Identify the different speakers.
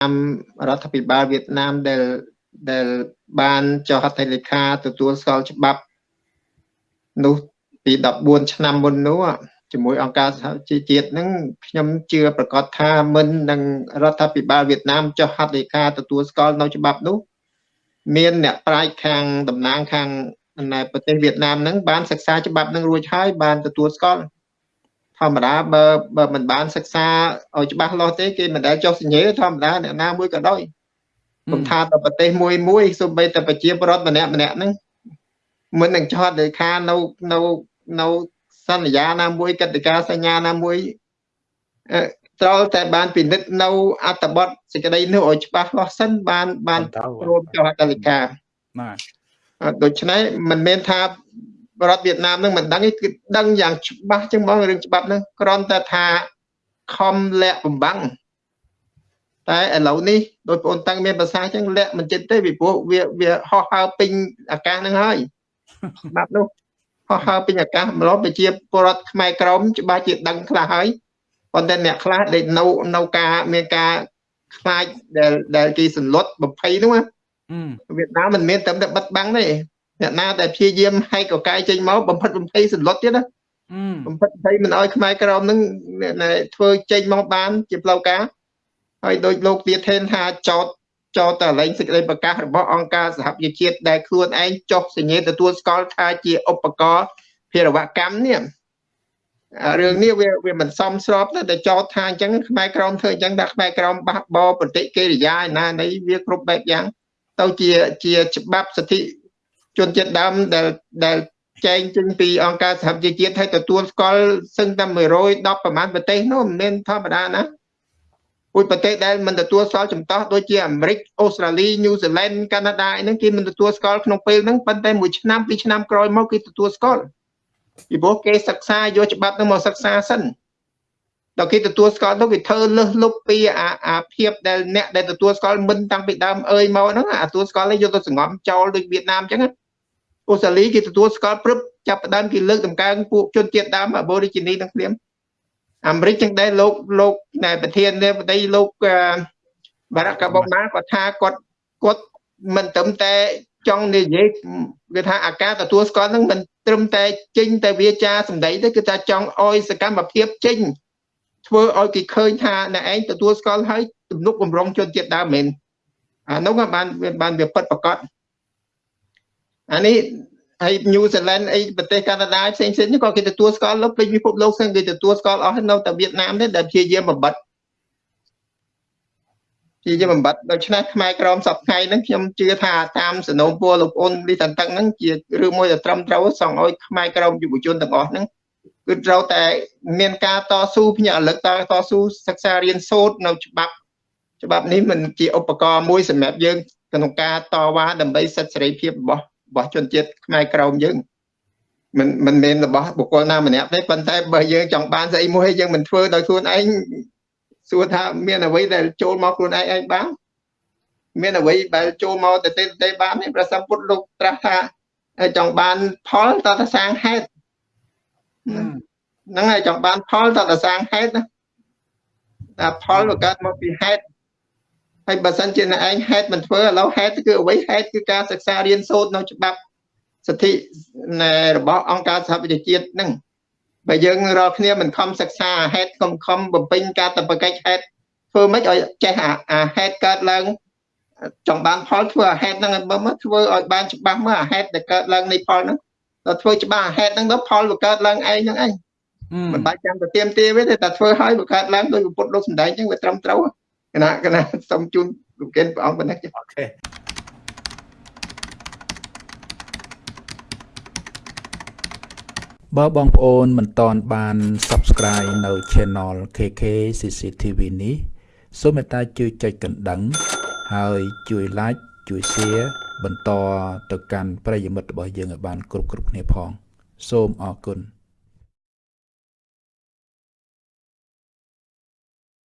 Speaker 1: តាមរដ្ឋាភិបាលវៀតណាមដែលដែលបានចុះហត្ថលេខាទទួលស្គាល់ច្បាប់នោះពី14ឆ្នាំមុននោះជាមួយអង្គការសហជីវជាតិហ្នឹងខ្ញុំជឿប្រកាសថាមិននឹងរដ្ឋាភិបាលវៀតណាមចុះហត្ថលេខាទទួលស្គាល់នៅច្បាប់នោះ មានអ្នកប្រាជ្ញខាងតំណាងខាងនៅប្រទេសវៀតណាមហ្នឹងបានសិក្សាច្បាប់ហ្នឹងរួចហើយបានទទួលស្គាល់ ធម្មតាបើបើមិនបានសិក្សាឲ្យច្បាស់លាស់ទេគេមិនដែលចុះសញ្ញេធម្មតាអ្នកណាមួយក៏ដោយខ្ញុំថាទៅប្រទេសមួយមួយសូម្បីតែប្រជាពលរដ្ឋម្នាក់ម្នាក់ហ្នឹងមិននឹងចោតលេខានៅនៅនៅសន្យាណាមួយកិត្តិការសញ្ញាណាមួយត្រូវតែបានពិនិត្យនៅអត្តបទសេចក្តីនោះឲ្យច្បាស់លាស់សិនបានបានរួមចុះហត្ថលេខាបាទដូច្នេះមិនមែនថា រដ្ឋវៀតណាមនឹងមិនដឹងទេគឺដឹងយ៉ាងច្បាស់ចឹងមករឿងច្បាប់ហ្នឹងគ្រាន់តែថាខំលាក់បំបាំងតែឥឡូវនេះដោយបងតាំងមានភាសាចឹងលាក់មិនចិត្តទេពីព្រោះវាវាហោះហើរពេញអាកាសហ្នឹងហើយច្បាប់នោះហោះហើរពេញអាកាសម្លប់ប្រជាពលរដ្ឋខ្មែរក្រមច្បាស់ជាដឹងខ្លះហើយប៉ុន្តែអ្នកខ្លះដែលនៅនៅការមានការខ្លាចដែលដែលគេសន្លត់បំភ័យនោះវៀតណាមមិនមែនតែបិទបាំងទេ អ្នកណាដែលព្យាយាមហែកកកាយចេញមកបំផិតបំភ័យសន្លត់ទៀតណាបំផិតបំភ័យមិនអោយខ្មែរក្រមនឹងធ្វើចេញមកបាន ជាផ្លូវការហើយដោយលោកទៀតថេនថាចោតចោតតែលែងសេចក្តីប្រកាសរបស់អង្គការសហប្រជាជាតិដែលខ្លួនឯងចុះសញ្ញេទទួលស្គាល់ថាជាឧបករណ៍ភារវកម្មនេះរឿងនេះវាវាមិនសមស្របទេតែចោតថាអញ្ចឹងខ្មែរក្រមធ្វើអញ្ចឹងដាក់ខ្មែរក្រមបះបោប្រតិកិរិយាណានៃវាគ្រប់បែបយ៉ាងទៅជាជាច្បាប់សិទ្ធិ ជនជាតិដើមដែលដែលចែងចេញពីអង្គការសហប្រជាជាតិឲ្យទទួលស្គាល់សឹងតែ110ប្រមាណប្រទេសនោះមិនមែនធម្មតាណាពួកប្រទេសដែលមិនទទួលស្គាល់ចំតោះដូចជាអាមេរិកអូស្ត្រាលីញូហ្សេឡង់កាណាដាអីហ្នឹងគេមិនទទួលស្គាល់ក្នុងពេលហ្នឹងប៉ុន្តែមួយឆ្នាំពីរឆ្នាំក្រោយមកគេទទួលស្គាល់ពីព្រោះគេសិក្សាយកច្បាប់ហ្នឹងមកសិក្សាសិនដល់គេទទួលស្គាល់ទៅគេធ្វើលឹះលុបពីអាអាភាពដែលអ្នកដែលទទួលស្គាល់មិនតាំងពីដើមអើយមកហ្នឹងអាទទួលស្គាល់ឲ្យយកទៅសង្ងំចោលដូចវៀតណាមអញ្ចឹង អូស្ត្រាលីគេទទួលស្គាល់ព្រឹបចាប់ផ្ដើមគេលើកតម្កើងពួកជនជាតិដើម Aborigine នឹងព្រាមអាមេរិកចឹងដែរលោកលោកណែប្រធាននៃប្រទេសលោកបារ៉ាកាបូណាគាត់ថាគាត់គាត់មិនត្រឹមតែចង់និយាយគឺថាអាការទទួលស្គាល់នឹងមិនត្រឹមតែចេញតែវាចាសម្ដីទេគឺថាចង់អោយសកម្មភាពចេញធ្វើឲ្យគេឃើញថាអ្នកឯងទទួលស្គាល់ហើយទំនុកបំរុងជនជាតិដើមមែនអានោះបានបានវាពិតប្រកប អានេះហើយ New Zealand អីប្រទេសកាណាដាផ្សេងផ្សេងនេះក៏គេទទួលស្គាល់លើពេញពិភពលោកផ្សេងគេទទួលស្គាល់អស់នៅតែវៀតណាមទេដែលព្យាយាមបំបត្តិព្យាយាមបំបត្តិដូច្នេះខ្មែរក្រមសពថ្ងៃហ្នឹងខ្ញុំជឿថាតាមសនោពរលោកអូនលីតន្តឹងហ្នឹងជារឿងមួយដែលត្រឹមត្រូវសងឲ្យខ្មែរក្រមយុវជនទាំងអស់ហ្នឹងគឺត្រូវតែមានការតស៊ូភ្ញាក់រលឹកតតស៊ូសិក្សារៀនសូត្រនៅច្បាប់ច្បាប់នេះមិនជាឧបករណ៍មួយសម្រាប់យើងក្នុងការតវ៉ាដើម្បីសិទ្ធិសេរីភាពរបស់ របស់ជនជាតិខ្មែរក្រមយើងមិនមិនមែនរបស់បុគ្គលណាម្នាក់ទេប៉ុន្តែបើយើងចង់បានស្អីមួយយើងមិនធ្វើដោយខ្លួនឯងសួរថាមានអ្វីដែលចូលមកខ្លួនឯងឯងបានមានអ្វីដែលចូលមកទៅទេទេបានទេព្រះសម្ពុទ្ធលោកត្រាស់ថាចង់បានផលតើតសាងហេតុហ្នឹងហើយចង់បានផលតើតសាងហេតុណាតែផលវាកើតមកពីហេតុ ហើយបើសិនជាអ្នកឯងហេតុមិនធ្វើឥឡូវហេតុគឺអ្វីហេតុគឺការសិក្សារៀនសូត្រនៅច្បាប់សិទ្ធិរបស់អង្គការសហប្រជាជាតិហ្នឹងបើយើងរាល់គ្នាមិនខំសិក្សាហេតុខំខំបំពេញការតបកិច្ចហេតុធ្វើម៉េចឲ្យចេះអាហេតុកើតឡើងចង់បានផលធ្វើអាហេតុហ្នឹងបើមកធ្វើឲ្យបានច្បាស់មើលអាហេតុដែលកើតឡើងនៃផលហ្នឹងដល់ធ្វើច្បាស់អាហេតុហ្នឹងទៅផលវាកើតឡើងឯងហ្នឹងឯងមិនបាច់ចាំទៅទៀមទាទេតែធ្វើឲ្យវាកើតឡើងដោយពុទ្ធលោកសំដែងអញ្ចឹងវាត្រឹមត្រូវ គណៈគណៈសូមជូនលោកកិនព្រះអង្គប៉ុណ្ណេះចាអូខេ
Speaker 2: បើបងប្អូនមិនតន់បាន Subscribe នៅ Channel KK CCTV នេះសូមមេត្តាជួយចុចកណ្ដឹងហើយជួយ Like ជួយ Share បន្តទៅកាន់ប្រិយមិត្តរបស់យើងឲ្យបានគ្រប់គ្រប់គ្នាផង សូមអរគុណ